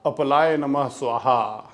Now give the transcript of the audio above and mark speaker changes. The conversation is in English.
Speaker 1: Apalaya Namah Swaha.